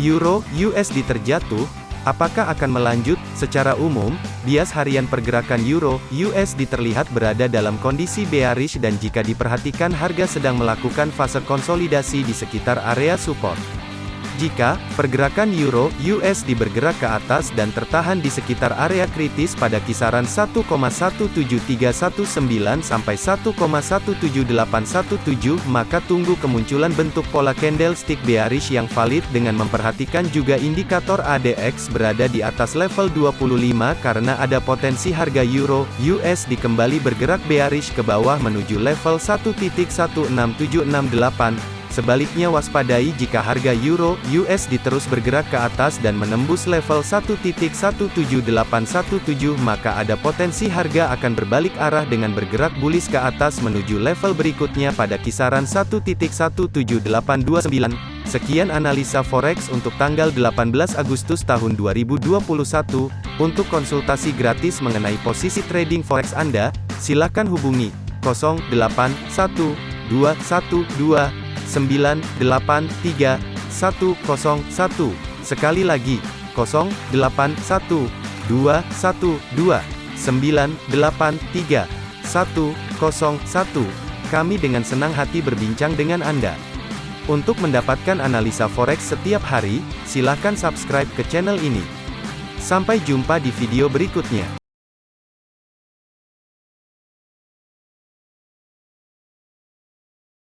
Euro USD terjatuh, apakah akan melanjut? Secara umum, bias harian pergerakan Euro USD terlihat berada dalam kondisi bearish dan jika diperhatikan harga sedang melakukan fase konsolidasi di sekitar area support. Jika pergerakan euro USD bergerak ke atas dan tertahan di sekitar area kritis pada kisaran 1,17319 sampai 1,17817 maka tunggu kemunculan bentuk pola candlestick bearish yang valid dengan memperhatikan juga indikator ADX berada di atas level 25 karena ada potensi harga euro USD kembali bergerak bearish ke bawah menuju level 1.16768 Sebaliknya waspadai jika harga euro USD terus bergerak ke atas dan menembus level 1.17817 maka ada potensi harga akan berbalik arah dengan bergerak bullish ke atas menuju level berikutnya pada kisaran 1.17829. Sekian analisa forex untuk tanggal 18 Agustus tahun 2021. Untuk konsultasi gratis mengenai posisi trading forex Anda, silakan hubungi 081212 983 101. Sekali lagi, 081 212 983 101. Kami dengan senang hati berbincang dengan Anda. Untuk mendapatkan analisa forex setiap hari, silakan subscribe ke channel ini. Sampai jumpa di video berikutnya.